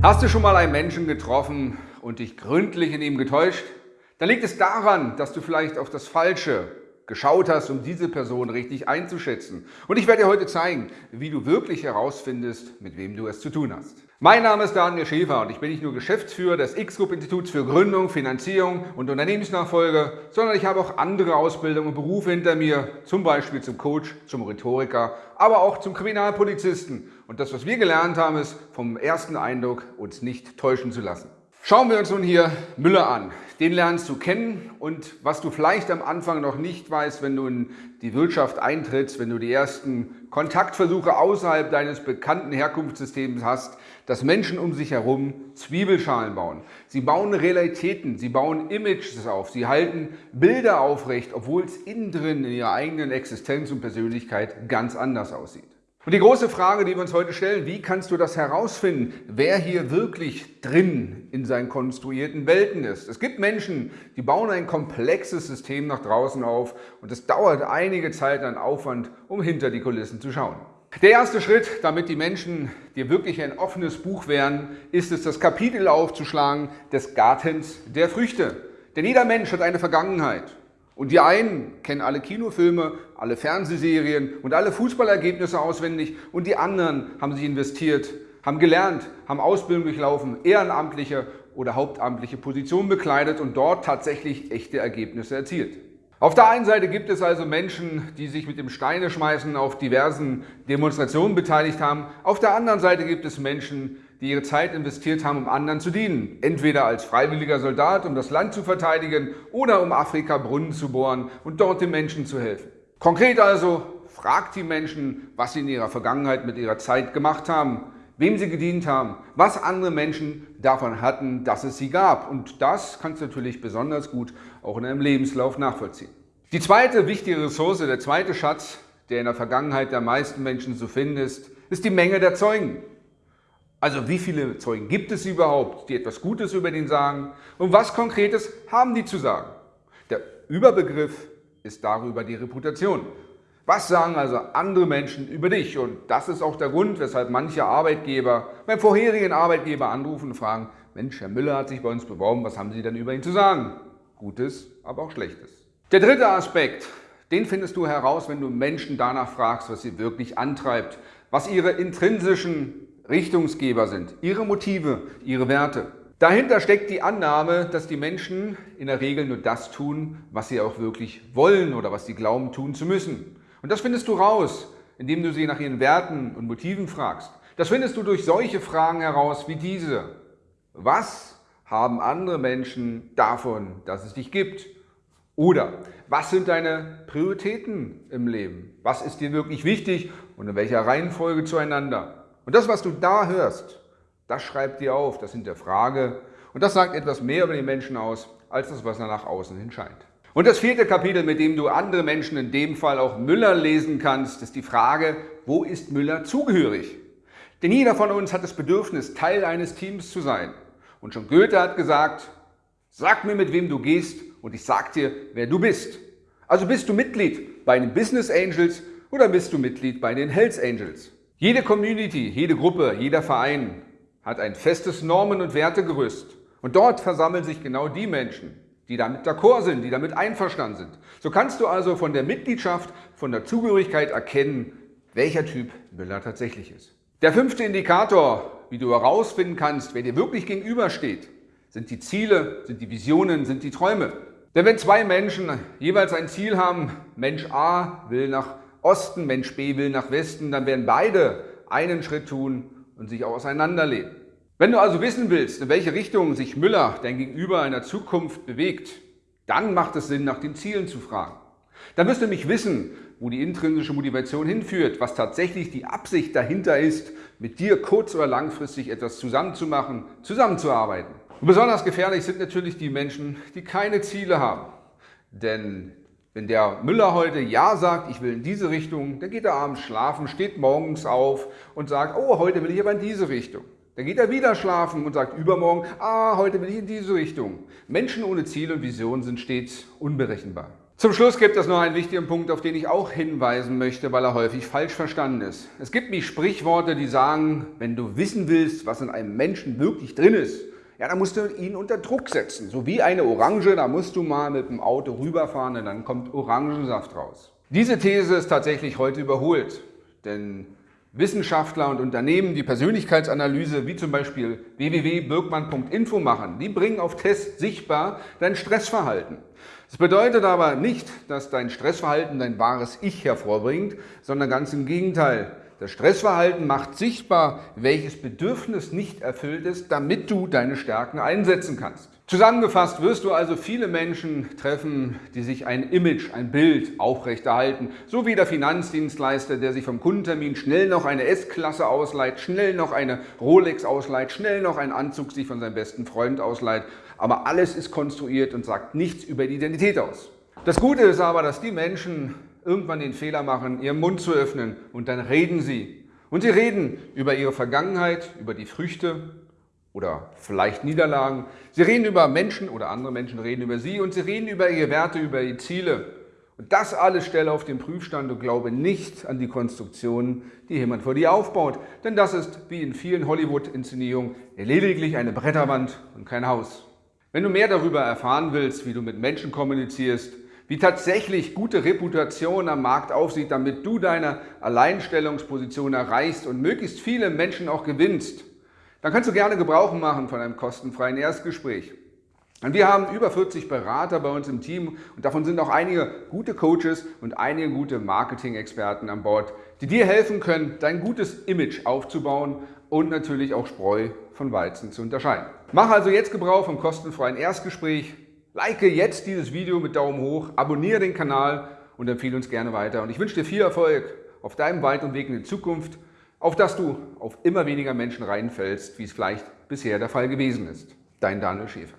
Hast du schon mal einen Menschen getroffen und dich gründlich in ihm getäuscht? Dann liegt es daran, dass du vielleicht auf das Falsche geschaut hast, um diese Person richtig einzuschätzen. Und ich werde dir heute zeigen, wie du wirklich herausfindest, mit wem du es zu tun hast. Mein Name ist Daniel Schäfer und ich bin nicht nur Geschäftsführer des X-Group-Instituts für Gründung, Finanzierung und Unternehmensnachfolge, sondern ich habe auch andere Ausbildungen und Berufe hinter mir, zum Beispiel zum Coach, zum Rhetoriker, aber auch zum Kriminalpolizisten. Und das, was wir gelernt haben, ist, vom ersten Eindruck uns nicht täuschen zu lassen. Schauen wir uns nun hier Müller an. Den lernst du kennen und was du vielleicht am Anfang noch nicht weißt, wenn du in die Wirtschaft eintrittst, wenn du die ersten Kontaktversuche außerhalb deines bekannten Herkunftssystems hast, dass Menschen um sich herum Zwiebelschalen bauen. Sie bauen Realitäten, sie bauen Images auf, sie halten Bilder aufrecht, obwohl es innen drin in ihrer eigenen Existenz und Persönlichkeit ganz anders aussieht. Und die große Frage, die wir uns heute stellen, wie kannst du das herausfinden, wer hier wirklich drin in seinen konstruierten Welten ist? Es gibt Menschen, die bauen ein komplexes System nach draußen auf und es dauert einige Zeit an Aufwand, um hinter die Kulissen zu schauen. Der erste Schritt, damit die Menschen dir wirklich ein offenes Buch wären, ist es, das Kapitel aufzuschlagen des Gartens der Früchte. Denn jeder Mensch hat eine Vergangenheit. Und die einen kennen alle Kinofilme, alle Fernsehserien und alle Fußballergebnisse auswendig und die anderen haben sich investiert, haben gelernt, haben Ausbildung durchlaufen, ehrenamtliche oder hauptamtliche Positionen bekleidet und dort tatsächlich echte Ergebnisse erzielt. Auf der einen Seite gibt es also Menschen, die sich mit dem Steineschmeißen auf diversen Demonstrationen beteiligt haben. Auf der anderen Seite gibt es Menschen, die ihre Zeit investiert haben, um anderen zu dienen. Entweder als freiwilliger Soldat, um das Land zu verteidigen oder um Afrika Brunnen zu bohren und dort den Menschen zu helfen. Konkret also, fragt die Menschen, was sie in ihrer Vergangenheit mit ihrer Zeit gemacht haben, wem sie gedient haben, was andere Menschen davon hatten, dass es sie gab. Und das kannst du natürlich besonders gut auch in einem Lebenslauf nachvollziehen. Die zweite wichtige Ressource, der zweite Schatz, der in der Vergangenheit der meisten Menschen zu finden ist, ist die Menge der Zeugen. Also wie viele Zeugen gibt es überhaupt, die etwas Gutes über den sagen und was Konkretes haben die zu sagen? Der Überbegriff ist darüber die Reputation. Was sagen also andere Menschen über dich? Und das ist auch der Grund, weshalb manche Arbeitgeber beim vorherigen Arbeitgeber anrufen und fragen, Mensch, Herr Müller hat sich bei uns beworben, was haben Sie denn über ihn zu sagen? Gutes, aber auch Schlechtes. Der dritte Aspekt, den findest du heraus, wenn du Menschen danach fragst, was sie wirklich antreibt, was ihre intrinsischen Richtungsgeber sind, ihre Motive, ihre Werte. Dahinter steckt die Annahme, dass die Menschen in der Regel nur das tun, was sie auch wirklich wollen oder was sie glauben tun zu müssen. Und das findest du raus, indem du sie nach ihren Werten und Motiven fragst. Das findest du durch solche Fragen heraus wie diese. Was haben andere Menschen davon, dass es dich gibt? Oder was sind deine Prioritäten im Leben? Was ist dir wirklich wichtig und in welcher Reihenfolge zueinander? Und das, was du da hörst, das schreibt dir auf, das hinterfrage und das sagt etwas mehr über den Menschen aus, als das, was er nach außen hin scheint. Und das vierte Kapitel, mit dem du andere Menschen, in dem Fall auch Müller, lesen kannst, ist die Frage, wo ist Müller zugehörig? Denn jeder von uns hat das Bedürfnis, Teil eines Teams zu sein. Und schon Goethe hat gesagt, sag mir, mit wem du gehst und ich sag dir, wer du bist. Also bist du Mitglied bei den Business Angels oder bist du Mitglied bei den Hells Angels? Jede Community, jede Gruppe, jeder Verein hat ein festes Normen- und Wertegerüst. Und dort versammeln sich genau die Menschen, die damit d'accord sind, die damit einverstanden sind. So kannst du also von der Mitgliedschaft, von der Zugehörigkeit erkennen, welcher Typ Müller tatsächlich ist. Der fünfte Indikator, wie du herausfinden kannst, wer dir wirklich gegenübersteht, sind die Ziele, sind die Visionen, sind die Träume. Denn wenn zwei Menschen jeweils ein Ziel haben, Mensch A will nach Osten, Mensch B will nach Westen, dann werden beide einen Schritt tun und sich auch auseinanderlehnen. Wenn du also wissen willst, in welche Richtung sich Müller, dein Gegenüber, in der Zukunft bewegt, dann macht es Sinn, nach den Zielen zu fragen. Dann wirst du nämlich wissen, wo die intrinsische Motivation hinführt, was tatsächlich die Absicht dahinter ist, mit dir kurz- oder langfristig etwas zusammenzumachen, zusammenzuarbeiten. Und besonders gefährlich sind natürlich die Menschen, die keine Ziele haben. Denn wenn der Müller heute Ja sagt, ich will in diese Richtung, dann geht er abends schlafen, steht morgens auf und sagt, oh, heute will ich aber in diese Richtung. Dann geht er wieder schlafen und sagt übermorgen, ah, heute will ich in diese Richtung. Menschen ohne Ziel und Vision sind stets unberechenbar. Zum Schluss gibt es noch einen wichtigen Punkt, auf den ich auch hinweisen möchte, weil er häufig falsch verstanden ist. Es gibt wie Sprichworte, die sagen, wenn du wissen willst, was in einem Menschen wirklich drin ist, ja, dann musst du ihn unter Druck setzen. So wie eine Orange, da musst du mal mit dem Auto rüberfahren und dann kommt Orangensaft raus. Diese These ist tatsächlich heute überholt, denn Wissenschaftler und Unternehmen, die Persönlichkeitsanalyse wie zum Beispiel www.birkmann.info machen, die bringen auf Test sichtbar dein Stressverhalten. Das bedeutet aber nicht, dass dein Stressverhalten dein wahres Ich hervorbringt, sondern ganz im Gegenteil. Das Stressverhalten macht sichtbar, welches Bedürfnis nicht erfüllt ist, damit du deine Stärken einsetzen kannst. Zusammengefasst wirst du also viele Menschen treffen, die sich ein Image, ein Bild aufrechterhalten, so wie der Finanzdienstleister, der sich vom Kundentermin schnell noch eine S-Klasse ausleiht, schnell noch eine Rolex ausleiht, schnell noch einen Anzug sich von seinem besten Freund ausleiht. Aber alles ist konstruiert und sagt nichts über die Identität aus. Das Gute ist aber, dass die Menschen irgendwann den Fehler machen, ihren Mund zu öffnen und dann reden sie. Und sie reden über ihre Vergangenheit, über die Früchte oder vielleicht Niederlagen. Sie reden über Menschen oder andere Menschen reden über sie und sie reden über ihre Werte, über ihre Ziele. Und das alles stelle auf den Prüfstand und glaube nicht an die Konstruktion, die jemand vor dir aufbaut. Denn das ist, wie in vielen Hollywood-Inszenierungen, lediglich eine Bretterwand und kein Haus. Wenn du mehr darüber erfahren willst, wie du mit Menschen kommunizierst, wie tatsächlich gute Reputation am Markt aussieht, damit du deine Alleinstellungsposition erreichst und möglichst viele Menschen auch gewinnst, dann kannst du gerne Gebrauch machen von einem kostenfreien Erstgespräch. Und wir haben über 40 Berater bei uns im Team und davon sind auch einige gute Coaches und einige gute Marketing-Experten an Bord, die dir helfen können, dein gutes Image aufzubauen und natürlich auch Spreu von Weizen zu unterscheiden. Mach also jetzt Gebrauch vom kostenfreien Erstgespräch like jetzt dieses Video mit Daumen hoch, abonniere den Kanal und empfehle uns gerne weiter. Und ich wünsche dir viel Erfolg auf deinem Wald und Weg in die Zukunft, auf dass du auf immer weniger Menschen reinfällst, wie es vielleicht bisher der Fall gewesen ist. Dein Daniel Schäfer.